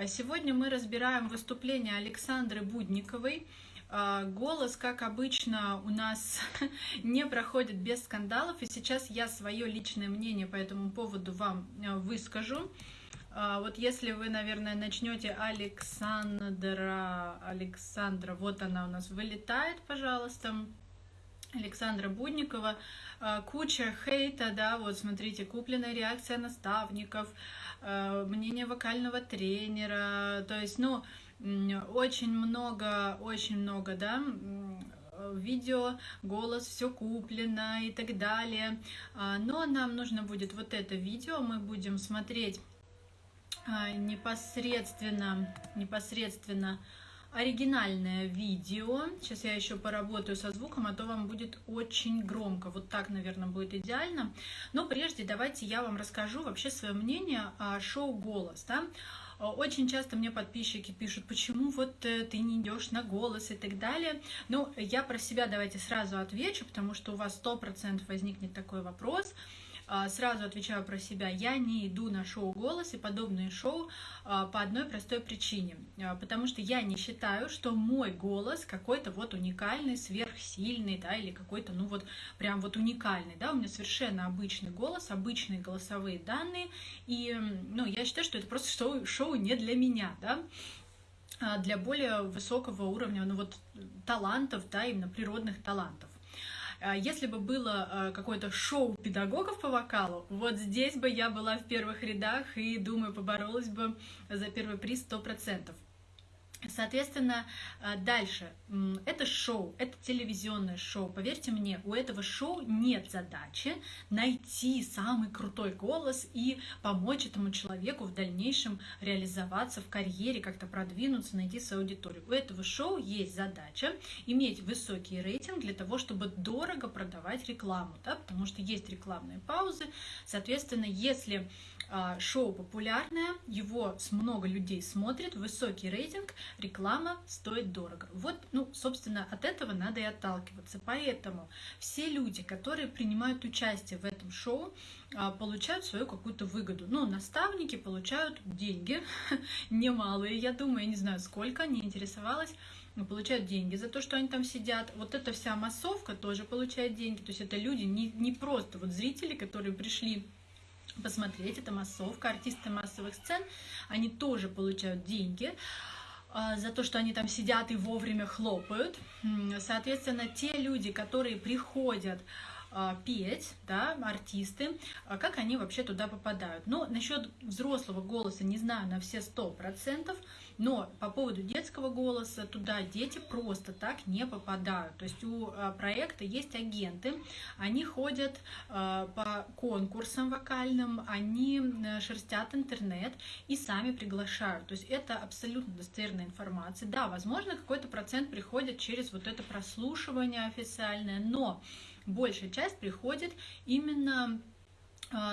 А Сегодня мы разбираем выступление Александры Будниковой. А, Голос, как обычно, у нас не проходит без скандалов, и сейчас я свое личное мнение по этому поводу вам э, выскажу. А, Вот если вы, наверное, начнете Александра, Александра, вот она у нас вылетает, пожалуйста. Александра Будникова, а, куча хейта, да, вот смотрите, купленная реакция наставников, а, мнение вокального тренера, то есть, ну, очень много, очень много, да, м, видео, голос, все куплено и так далее. А, Но нам нужно будет вот это видео, мы будем смотреть а, непосредственно, непосредственно оригинальное видео. Сейчас я еще поработаю со звуком, а то вам будет очень громко. Вот так, наверное, будет идеально. Но прежде давайте я вам расскажу вообще свое мнение о шоу «Голос». Да? Очень часто мне подписчики пишут, почему вот э, ты не идешь на голос и так далее. Ну, я про себя давайте сразу отвечу, потому что у вас сто процентов возникнет такой вопрос. А, Сразу отвечаю про себя. Я не иду на шоу «Голос» и подобные шоу а, по одной простой причине. А, Потому что я не считаю, что мой голос какой-то вот уникальный, сверхсильный, да, или какой-то, ну вот, прям вот уникальный, да. У меня совершенно обычный голос, обычные голосовые данные. И, ну, я считаю, что это просто шоу, шоу не для меня, да для более высокого уровня, ну вот, талантов, да, именно природных талантов. А Если бы было э, какое-то шоу педагогов по вокалу, вот здесь бы я была в первых рядах и, думаю, поборолась бы за первый приз 100%. Соответственно, э, дальше. Это шоу, это телевизионное шоу. Поверьте мне, у этого шоу нет задачи найти самый крутой голос и помочь этому человеку в дальнейшем реализоваться в карьере, как-то продвинуться, найти свою аудиторию. У этого шоу есть задача иметь высокий рейтинг для того, чтобы дорого продавать рекламу, да, потому что есть рекламные паузы. Соответственно, если шоу популярное, его много людей смотрит, высокий рейтинг, реклама стоит дорого. Вот, ну, собственно, от этого надо и отталкиваться. Поэтому все люди, которые принимают участие в этом шоу, а, получают свою какую-то выгоду. Ну, наставники получают деньги, немалые, я думаю, я не знаю сколько, не интересовалась, получают деньги за то, что они там сидят. Вот эта вся массовка тоже получает деньги. То есть это люди не, не просто вот зрители, которые пришли посмотреть, это массовка, артисты массовых сцен, они тоже получают деньги а, за то, что они там сидят и вовремя хлопают. Соответственно, те люди, которые приходят а, петь, да, артисты, а как они вообще туда попадают. Но насчет взрослого голоса не знаю на все сто процентов, но по поводу детского голоса туда дети просто так не попадают. То есть у а, проекта есть агенты, они ходят а, по конкурсам вокальным, они э, шерстят интернет и сами приглашают. То есть это абсолютно достоверная информация. Да, возможно, какой-то процент приходит через вот это прослушивание официальное, но большая часть приходит именно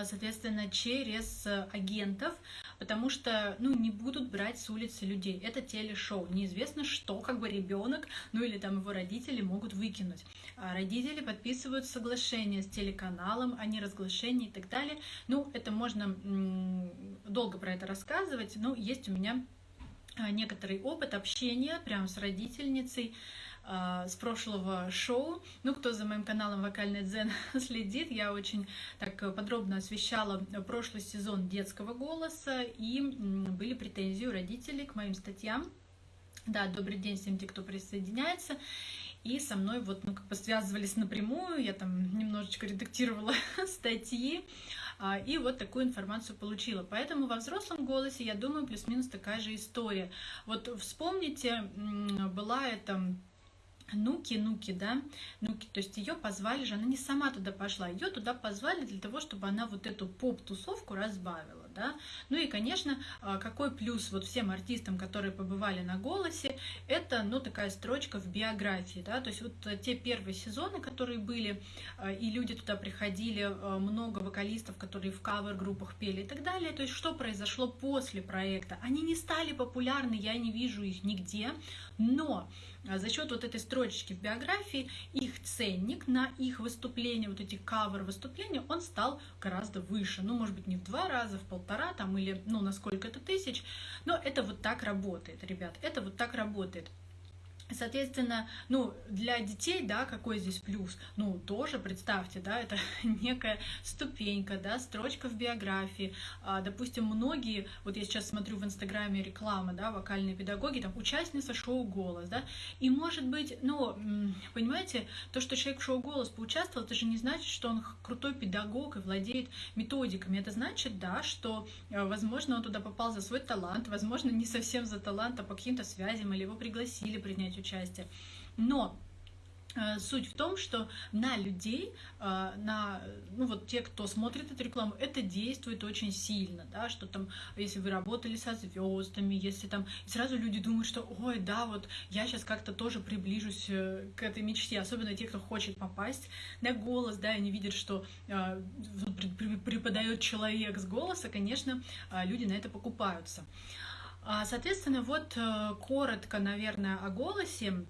соответственно, через э, агентов, потому что, ну, не будут брать с улицы людей. Это телешоу. Неизвестно, что как бы ребенок, ну или там его родители могут выкинуть. А родители подписывают соглашение с телеканалом о неразглашении и так далее. Ну, это можно долго про это рассказывать, но есть у меня а, некоторый опыт общения прямо с родительницей а, с прошлого шоу. Ну, кто за моим каналом Вокальный Дзен следит, я очень так подробно освещала прошлый сезон детского голоса, и были претензии у родителей к моим статьям. Да, добрый день всем тем, кто присоединяется. И со мной вот, ну, как бы связывались напрямую, я там немножечко редактировала статьи, а, и вот такую информацию получила. Поэтому во взрослом голосе, я думаю, плюс-минус такая же история. Вот вспомните, была это Нуки, Нуки, да, Нуки, то есть ее позвали же, она не сама туда пошла, ее туда позвали для того, чтобы она вот эту поп-тусовку разбавила, да. Ну и, конечно, а, какой плюс вот всем артистам, которые побывали на «Голосе», это, ну, такая строчка в биографии, да, то есть вот те первые сезоны, которые были, а, и люди туда приходили, а, много вокалистов, которые в кавер-группах пели и так далее, то есть что произошло после проекта? Они не стали популярны, я не вижу их нигде, но за счет вот этой строчечки в биографии их ценник на их выступления, вот эти кавер выступления, он стал гораздо выше. Ну, может быть, не в два раза, в полтора там или ну на сколько-то тысяч, но это вот так работает, ребят, это вот так работает. Соответственно, ну, для детей, да, какой здесь плюс? Ну, тоже представьте, да, это некая ступенька, да, строчка в биографии. А, допустим, многие, вот я сейчас смотрю в Инстаграме реклама, да, вокальные педагоги, там, участница шоу «Голос», да, и может быть, ну, понимаете, то, что человек в шоу «Голос» поучаствовал, это же не значит, что он крутой педагог и владеет методиками. Это значит, да, что, э, возможно, он туда попал за свой талант, возможно, не совсем за талант, а по каким-то связям, или его пригласили принять принять участие. Но э, Суть в том, что на людей, э, на, ну вот те, кто смотрит эту рекламу, это действует очень сильно, да, что там, если вы работали со звездами, если там, и сразу люди думают, что, ой, да, вот я сейчас как-то тоже приближусь э, к этой мечте, особенно те, кто хочет попасть на голос, да, и они видят, что преподает человек с голоса, конечно, люди на это покупаются. А, соответственно, вот э, коротко, наверное, о голосе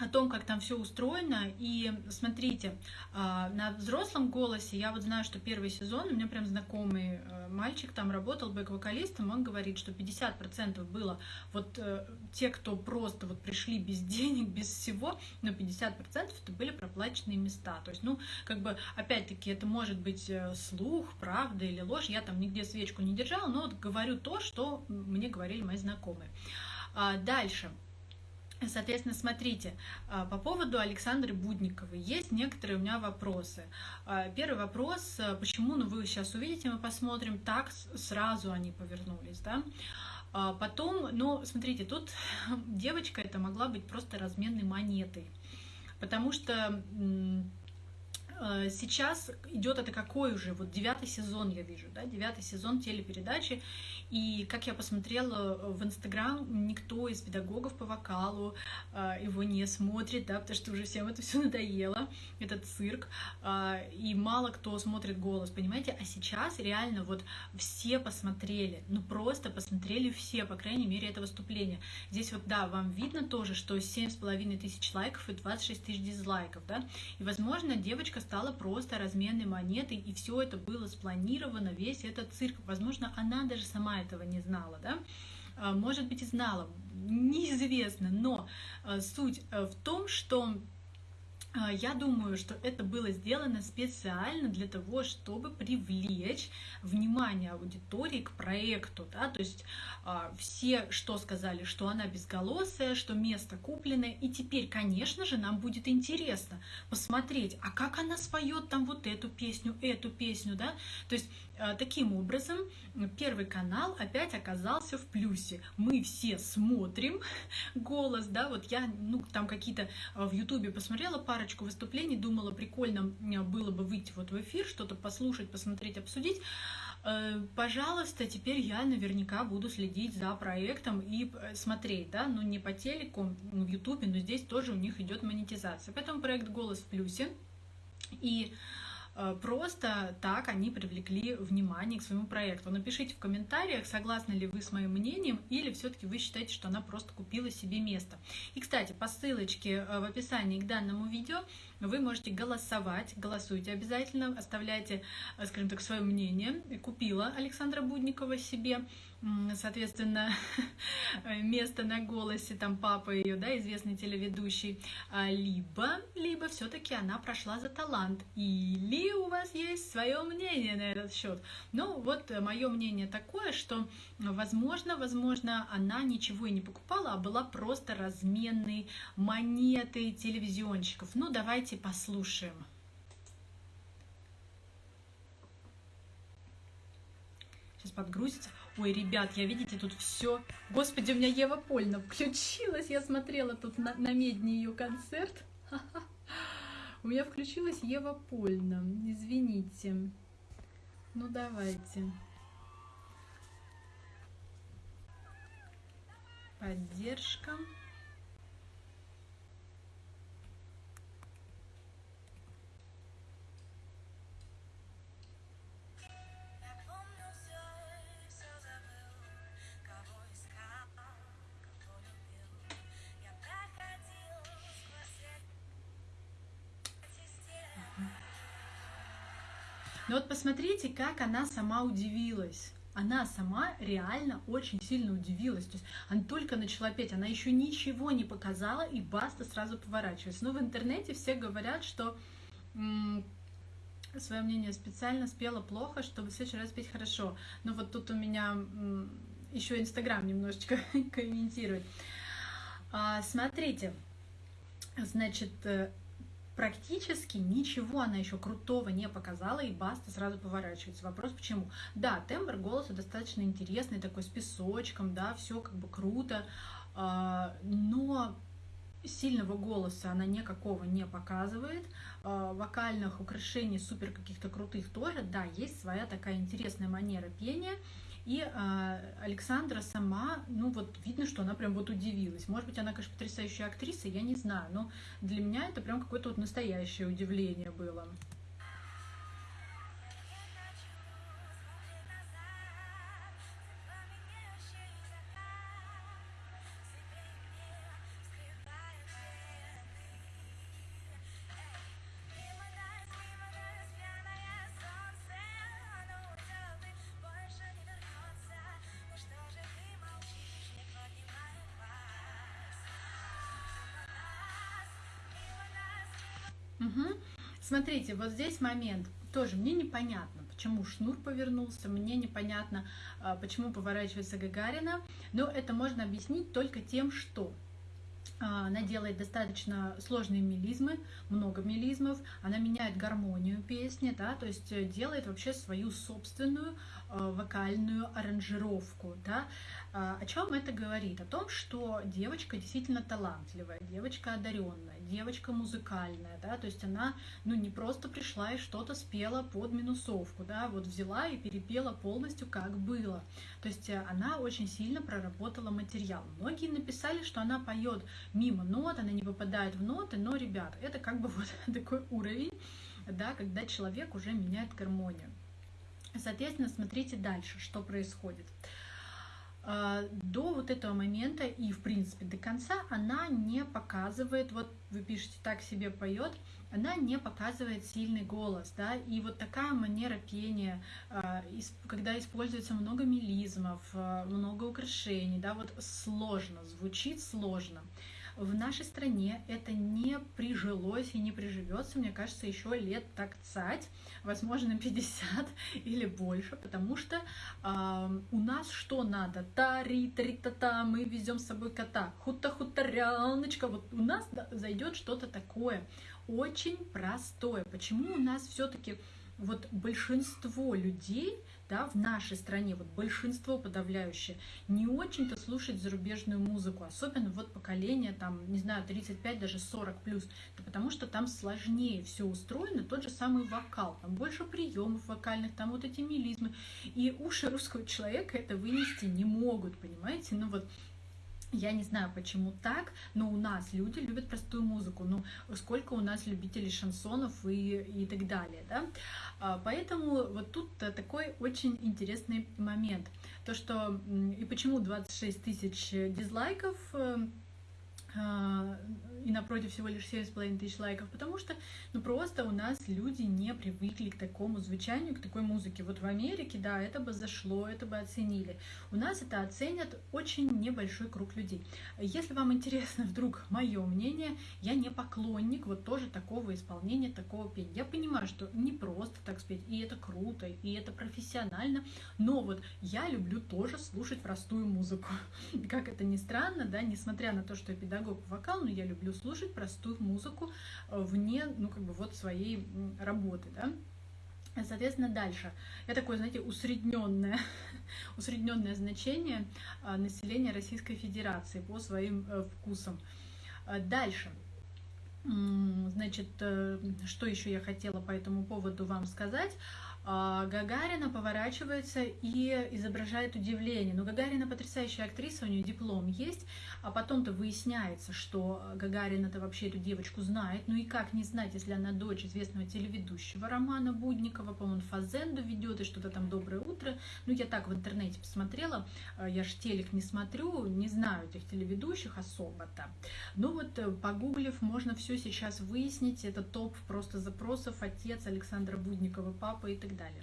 о том, как там все устроено. И смотрите, а, на взрослом голосе я вот знаю, что первый сезон, у меня прям знакомый э, мальчик там работал бэк-вокалистом, он говорит, что 50% было вот э, те, кто просто вот пришли без денег, без всего, но 50% это были проплаченные места. То есть, ну, как бы, опять-таки, это может быть э, слух, правда или ложь, я там нигде свечку не держала, но вот говорю то, что мне говорили мои знакомые. А, дальше. Соответственно, смотрите, а, по поводу Александры Будниковой есть некоторые у меня вопросы. А, первый вопрос, а, почему, ну вы сейчас увидите, мы посмотрим, так сразу они повернулись, да? Потом, ну, смотрите, тут девочка это могла быть просто разменной монетой, потому что сейчас идет это какой уже, вот девятый сезон я вижу, да, девятый сезон телепередачи, и как я посмотрела э, в Инстаграм, никто из педагогов по вокалу э, его не смотрит, да, потому что уже всем это все надоело, этот цирк, и мало кто смотрит голос, понимаете, а сейчас реально вот все посмотрели, ну просто посмотрели все, по крайней мере, это выступление. Здесь вот, да, вам видно тоже, что семь с половиной тысяч лайков и 26 тысяч дизлайков, да, и, возможно, девочка стала просто разменной монетой, и все это было спланировано, весь этот цирк. Возможно, она даже сама этого не знала, да? А, может быть, и знала, неизвестно, но а, суть э, в том, что я думаю, что это было сделано специально для того, чтобы привлечь внимание аудитории к проекту. Да? То есть э, все что сказали, что она безголосая, что место купленное. И теперь, конечно же, нам будет интересно посмотреть, а как она споет там вот эту песню, эту песню. Да? То есть таким образом Первый канал опять оказался в плюсе. Мы все смотрим голос, да, вот я, ну, там какие-то э, в Ютубе посмотрела парочку выступлений, думала, прикольно было бы выйти вот в эфир, что-то послушать, посмотреть, обсудить. Э, пожалуйста, теперь я наверняка буду следить за проектом и э, смотреть, да, ну не по телеку, в Ютубе, но здесь тоже у них идет монетизация. Поэтому проект «Голос в плюсе». И Э, просто так они привлекли внимание к своему проекту. Напишите в комментариях, согласны ли вы с моим мнением, или все-таки вы считаете, что она просто купила себе место. И, кстати, по ссылочке э, в описании к данному видео вы можете голосовать, голосуйте обязательно, оставляйте, э, скажем так, свое мнение. Купила Александра Будникова себе соответственно, место на голосе, там папа ее, да, известный телеведущий, а, либо, либо все-таки она прошла за талант, или у вас есть свое мнение на этот счет. Ну, вот мое мнение такое, что, возможно, возможно, она ничего и не покупала, а была просто разменной монетой телевизионщиков. Ну, давайте послушаем. Сейчас подгрузится. Ой, ребят, я, видите, тут все. Господи, у меня Ева Польна включилась. Я смотрела тут на, на медне ее концерт. У меня включилась Ева Польна. Извините. Ну, давайте. Поддержка. Но вот посмотрите, как она сама удивилась. она сама реально очень сильно удивилась. То есть она только начала петь, она еще ничего не показала, и Баста сразу поворачивается. Но в интернете все говорят, что свое мнение специально спела плохо, чтобы в следующий раз петь хорошо. Но вот тут у меня еще Инстаграм немножечко комментирует. А, смотрите, значит, э, практически ничего она еще крутого не показала, и Баста сразу поворачивается. Вопрос почему? Да, тембр голоса достаточно интересный, такой с песочком, да, все как бы круто, а, но сильного голоса она никакого не показывает, а, вокальных украшений супер каких-то крутых тоже, да, есть своя такая интересная манера пения, и э, Александра сама, ну вот видно, что она прям вот удивилась. Может быть, она, конечно, потрясающая актриса, я не знаю, но для меня это прям какое-то вот настоящее удивление было. Смотрите, вот здесь момент. Тоже мне непонятно, почему шнур повернулся, мне непонятно, а, почему поворачивается Гагарина, но это можно объяснить только тем, что а, она делает достаточно сложные мелизмы, много мелизмов, она меняет гармонию песни, да, то есть э, делает вообще свою собственную э, вокальную аранжировку, да, а, о чем это говорит? О том, что девочка действительно талантливая, девочка одаренная, девочка музыкальная, да, то есть она, ну, не просто пришла и что-то спела под минусовку, да, вот взяла и перепела полностью, как было. То есть э, она очень сильно проработала материал. Многие написали, что она поет мимо нот, она не попадает в ноты, но, ребят, это как бы вот такой уровень, да, когда человек уже меняет гармонию. Соответственно, смотрите дальше, что происходит. А, до вот этого момента и, в принципе, до конца она не показывает, вот вы пишете «так себе поет», она не показывает сильный голос, да, и вот такая манера пения, а, когда используется много мелизмов, а, много украшений, да, вот сложно, звучит сложно в нашей стране это не прижилось и не приживется, мне кажется, еще лет так цать, возможно, 50 или больше, потому что э, у нас что надо? Тари, тари, та та мы везем с собой кота, хута, хуторяночка, вот у нас зайдет что-то такое очень простое. Почему у нас все-таки вот большинство людей да, в нашей стране, вот большинство подавляющее, не очень-то слушает зарубежную музыку, особенно вот поколение, там, не знаю, 35, даже 40 плюс, это потому что там сложнее все устроено, тот же самый вокал, там больше приемов вокальных, там вот эти мелизмы, и уши русского человека это вынести не могут, понимаете, ну вот я не знаю, почему так, но у нас люди любят простую музыку. Ну, сколько у нас любителей шансонов и, и так далее, да? А, поэтому вот тут такой очень интересный момент. То, что и почему 26 тысяч дизлайков э, а, и напротив всего лишь 7,5 тысяч лайков, потому что ну просто у нас люди не привыкли к такому звучанию, к такой музыке. Вот в Америке, да, это бы зашло, это бы оценили. У нас это оценят очень небольшой круг людей. Если вам интересно вдруг мое мнение, я не поклонник вот тоже такого исполнения, такого пения. Я понимаю, что не просто так спеть, и это круто, и это профессионально, но вот я люблю тоже слушать простую музыку. Как это ни странно, да, несмотря на то, что я педагог по вокалу, но я люблю люблю слушать простую музыку э, вне, ну, как бы вот своей работы, да. Соответственно, дальше. Я такое, знаете, усредненное, усредненное значение э, населения Российской Федерации по своим э, вкусам. Дальше. Значит, что еще я хотела по этому поводу вам сказать? А, Гагарина поворачивается и изображает удивление. Но Гагарина потрясающая актриса, у нее диплом есть, а потом-то выясняется, что Гагарина-то вообще эту девочку знает. Ну и как не знать, если она дочь известного телеведущего Романа Будникова, по-моему, Фазенду ведет и что-то там «Доброе утро». Ну я так в интернете посмотрела, а, я ж телек не смотрю, не знаю этих телеведущих особо-то. Ну вот, э, погуглив, можно все сейчас выяснить. Это топ просто запросов, отец Александра Будникова, папа и так так далее.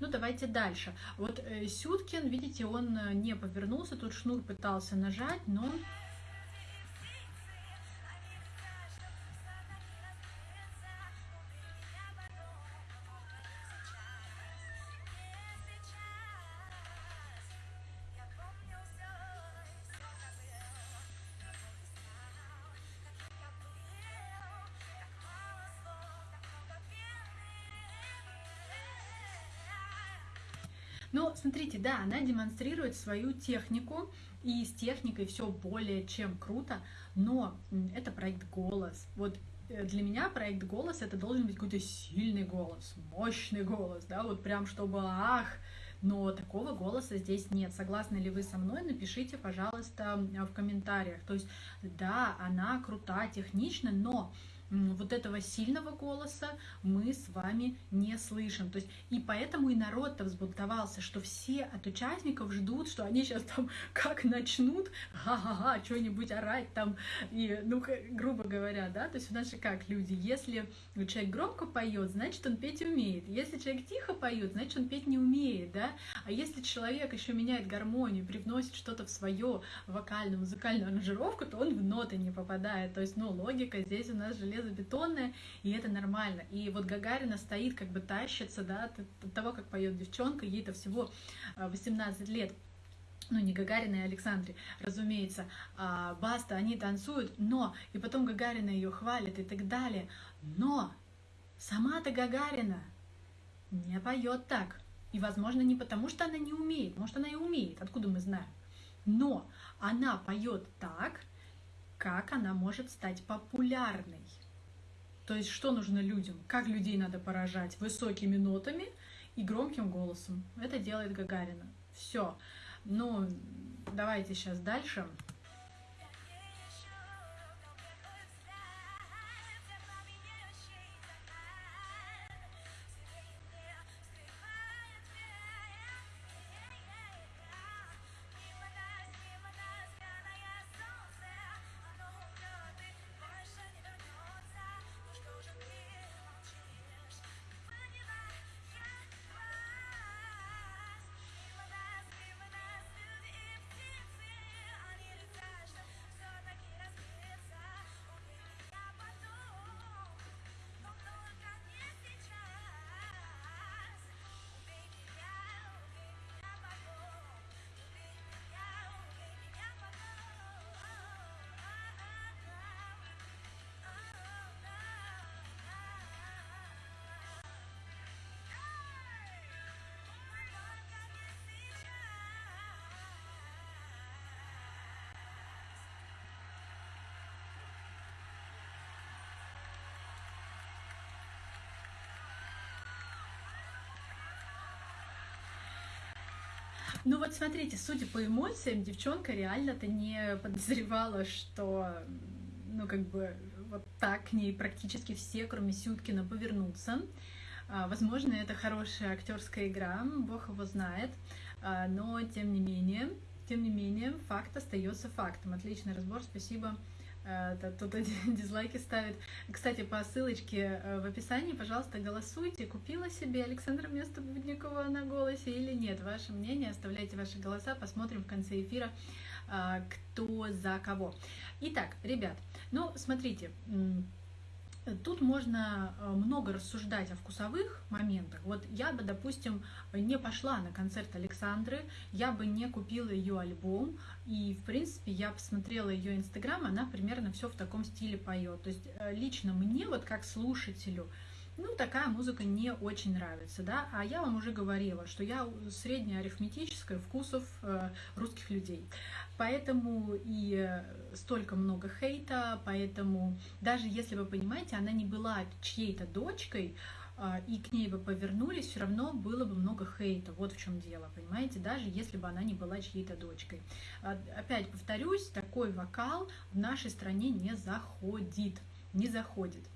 Ну, давайте дальше. Вот э, Сюткин, видите, он э, не повернулся, тут шнур пытался нажать, но смотрите, да, она демонстрирует свою технику, и с техникой все более чем круто, но это проект «Голос». Вот э, для меня проект «Голос» это должен быть какой-то сильный голос, мощный голос, да, вот прям чтобы ах, но такого голоса здесь нет. Согласны ли вы со мной? Напишите, пожалуйста, в комментариях. То есть, да, она крута, технична, но вот этого сильного голоса мы с вами не слышим. То есть, и поэтому и народ-то взбунтовался, что все от участников ждут, что они сейчас там как начнут ха-ха-ха, что-нибудь орать там, и, ну, грубо говоря, да, то есть у нас же как люди, если человек громко поет, значит, он петь умеет, если человек тихо поет, значит, он петь не умеет, да, а если человек еще меняет гармонию, привносит что-то в свое вокальную, музыкальную аранжировку, то он в ноты не попадает, то есть, ну, логика здесь у нас железо железобетонная, и это нормально. И вот Гагарина стоит, как бы тащится, да, от того, как поет девчонка, ей-то всего 18 а, лет ну не Гагарина и Александре, разумеется, а Баста, они танцуют, но, и потом Гагарина ее хвалит и так далее, но сама-то Гагарина не поет так. И, возможно, не потому, что она не умеет, может, она и умеет, откуда мы знаем. Но она поет так, как она может стать популярной. То есть что нужно людям? Как людей надо поражать? Высокими нотами и громким голосом. Это делает Гагарина. Все. Ну, давайте сейчас дальше. Ну вот смотрите, судя по эмоциям, девчонка реально-то не подозревала, что, ну как бы, вот так к ней практически все, кроме Сюткина, повернутся. А, возможно, это хорошая актерская игра, бог его знает, а, но тем не менее, тем не менее, факт остается фактом. Отличный разбор, спасибо кто-то э, дизлайки ставит. Кстати, по ссылочке э, в описании, пожалуйста, голосуйте. Купила себе Александра Место Будникова на голосе или нет? Ваше мнение, оставляйте ваши голоса, посмотрим в конце эфира, э, кто за кого. Итак, ребят, ну, смотрите, Тут можно э, много рассуждать о вкусовых моментах. Вот я бы, допустим, не пошла на концерт Александры, я бы не купила ее альбом, и, в принципе, я посмотрела ее инстаграм, она примерно все в таком стиле поет. То есть э, лично мне, вот как слушателю, ну, такая музыка не очень нравится, да, а я вам уже говорила, что я среднеарифметическая вкусов э, русских людей, поэтому и э, столько много хейта, поэтому даже если вы понимаете, она не была чьей-то дочкой, э, и к ней бы повернулись, все равно было бы много хейта. Вот в чем дело, понимаете, даже если бы она не была чьей-то дочкой. Опять повторюсь, такой вокал в нашей стране не заходит, не заходит.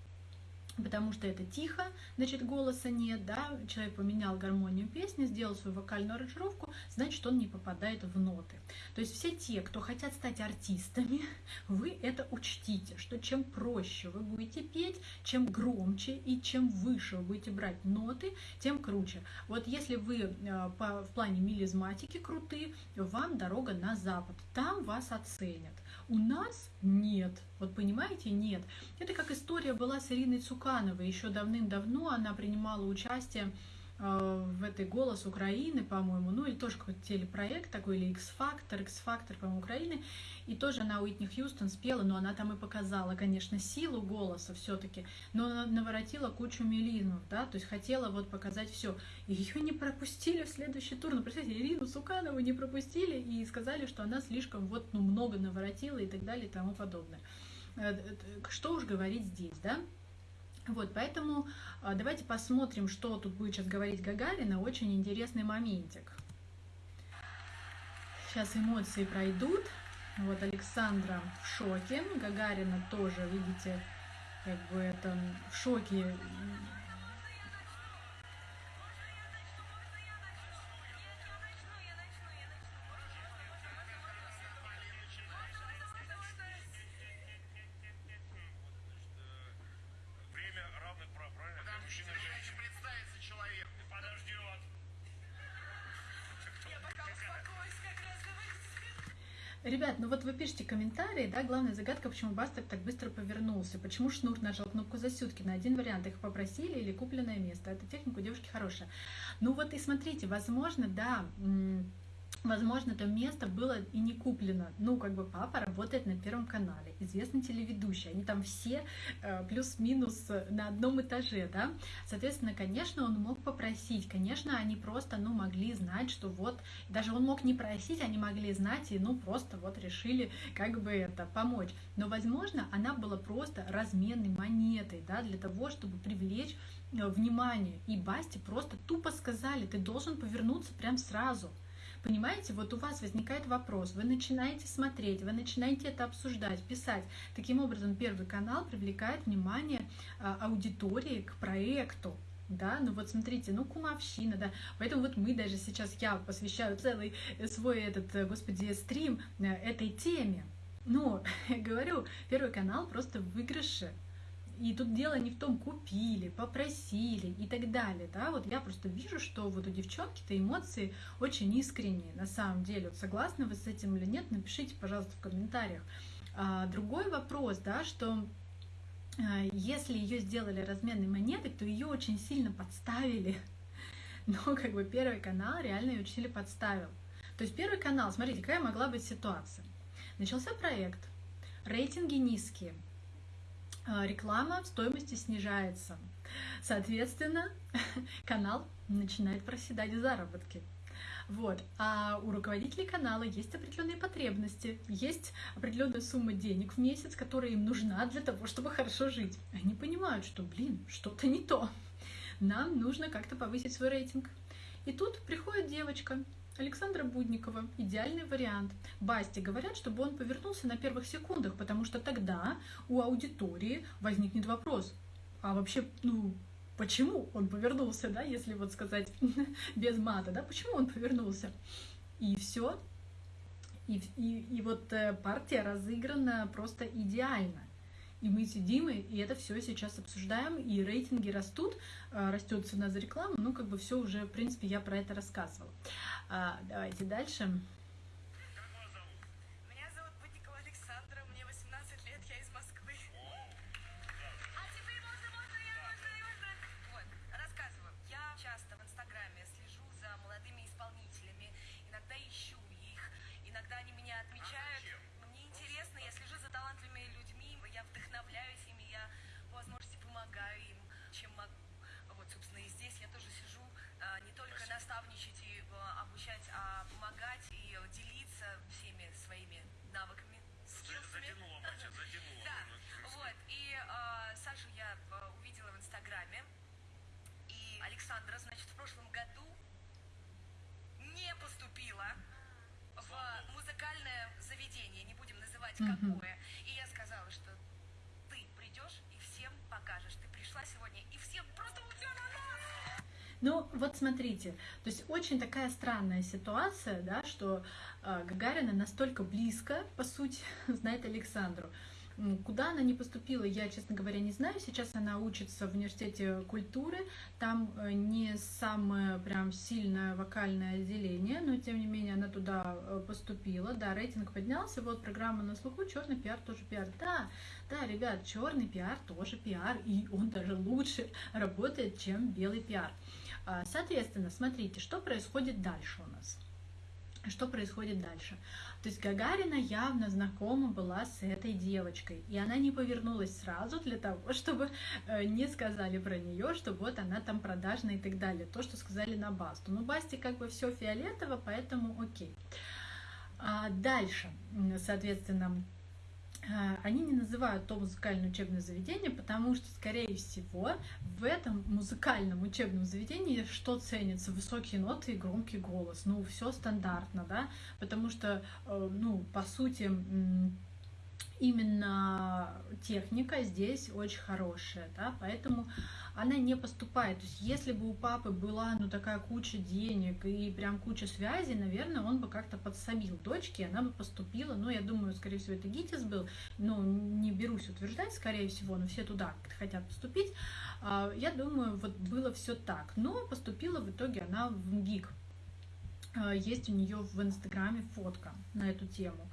Потому что это тихо, значит, голоса нет, да, человек поменял гармонию песни, сделал свою вокальную аранжировку, значит, он не попадает в ноты. То есть все те, кто хотят стать артистами, вы это учтите, что чем проще вы будете петь, чем громче и чем выше вы будете брать ноты, тем круче. Вот если вы э, по, в плане мелизматики крутые, вам дорога на запад, там вас оценят. У нас нет. Вот понимаете, нет. Это как история была с Ириной Цукановой. Еще давным-давно она принимала участие в этой «Голос Украины», по-моему, ну или тоже какой-то телепроект такой, или X-Factor, X-Factor, по-моему, Украины, и тоже она Уитни Хьюстон спела, но она там и показала, конечно, силу голоса все-таки, но она наворотила кучу мелизмов, да, то есть хотела вот показать все. Ее не пропустили в следующий тур, ну, представьте, Ирину Суканову не пропустили и сказали, что она слишком вот, ну, много наворотила и так далее и тому подобное. Э, э, что уж говорить здесь, да? Вот, поэтому а, давайте посмотрим, что тут будет сейчас говорить Гагарина. Очень интересный моментик. Сейчас эмоции пройдут. Вот Александра в шоке, Гагарина тоже, видите, как бы это в шоке комментарии, да, главная загадка, почему Бастер так быстро повернулся, почему Шнур нажал кнопку засютки, на один вариант, их попросили или купленное место, эта техника у девушки хорошая. Ну вот и смотрите, возможно, да, Возможно, это место было и не куплено. Ну, как бы папа работает на Первом канале, известный телеведущий. Они там все э, плюс-минус на одном этаже, да. Соответственно, конечно, он мог попросить. Конечно, они просто, ну, могли знать, что вот... Даже он мог не просить, они могли знать и, ну, просто вот решили как бы это помочь. Но, возможно, она была просто разменной монетой, да, для того, чтобы привлечь э, внимание. И Басти просто тупо сказали, ты должен повернуться прям сразу. Понимаете, вот у вас возникает вопрос, вы начинаете смотреть, вы начинаете это обсуждать, писать. Таким образом, Первый канал привлекает внимание а, аудитории к проекту. Да, ну вот смотрите, ну кумовщина, да, поэтому вот мы даже сейчас, я посвящаю целый свой этот, э, господи, стрим э, этой теме. Но, говорю, Первый канал просто в выигрыше, и тут дело не в том, купили, попросили и так далее. Да? Вот я просто вижу, что вот у девчонки-то эмоции очень искренние на самом деле. Вот согласны вы с этим или нет, напишите, пожалуйста, в комментариях. А, другой вопрос, да, что а, если ее сделали разменной монетой, то ее очень сильно подставили. Но как бы Первый канал реально ее сильно подставил. То есть Первый канал, смотрите, какая могла быть ситуация. Начался проект, рейтинги низкие – реклама в стоимости снижается. Соответственно, канал начинает проседать в заработке. Вот. А у руководителей канала есть определенные потребности, есть определенная сумма денег в месяц, которая им нужна для того, чтобы хорошо жить. Они понимают, что, блин, что-то не то. Нам нужно как-то повысить свой рейтинг. И тут приходит девочка, Александра Будникова – идеальный вариант. Басти говорят, чтобы он повернулся на первых секундах, потому что тогда у аудитории возникнет вопрос, а вообще, ну, почему он повернулся, да, если вот сказать без мата, да, почему он повернулся? И все. И, и, и вот э, партия разыграна просто идеально. И мы сидим, и это все сейчас обсуждаем, и рейтинги растут, э, растет цена за рекламу, ну, как бы все уже, в принципе, я про это рассказывала. А, давайте дальше. Какое. И я сказала, что ты придешь и всем покажешь. Ты пришла сегодня, и все просто все на нас! Ну, вот смотрите, то есть очень такая странная ситуация, да, что э, Гагарина настолько близко, по сути, знает Александру. Куда она не поступила, я, честно говоря, не знаю. Сейчас она учится в университете культуры. Там э, не самое прям сильное вокальное отделение, но тем не менее она туда э, поступила. Да, рейтинг поднялся. Вот программа на слуху. Черный пиар тоже пиар. Да, да, ребят, черный пиар тоже пиар, и он даже лучше работает, чем белый пиар. А, соответственно, смотрите, что происходит дальше у нас. Что происходит дальше? То есть Гагарина явно знакома была с этой девочкой, и она не повернулась сразу для того, чтобы э, не сказали про нее, что вот она там продажная и так далее. То, что сказали на Басту. Но Басте как бы все фиолетово, поэтому окей. А дальше, соответственно, они не называют то музыкальное учебное заведение, потому что, скорее всего, в этом музыкальном учебном заведении что ценится? Высокие ноты и громкий голос. Ну, все стандартно, да, потому что, э, ну, по сути, именно техника здесь очень хорошая, да, поэтому она не поступает. То есть если бы у папы была ну такая куча денег и прям куча связей, наверное, он бы как-то подсобил дочке, она бы поступила. Ну, я думаю, скорее всего, это ГИТИС был, но не берусь утверждать, скорее всего, но все туда хотят поступить. А, я думаю, вот было все так. Но поступила в итоге она в МГИК. А, есть у нее в Инстаграме фотка на эту тему.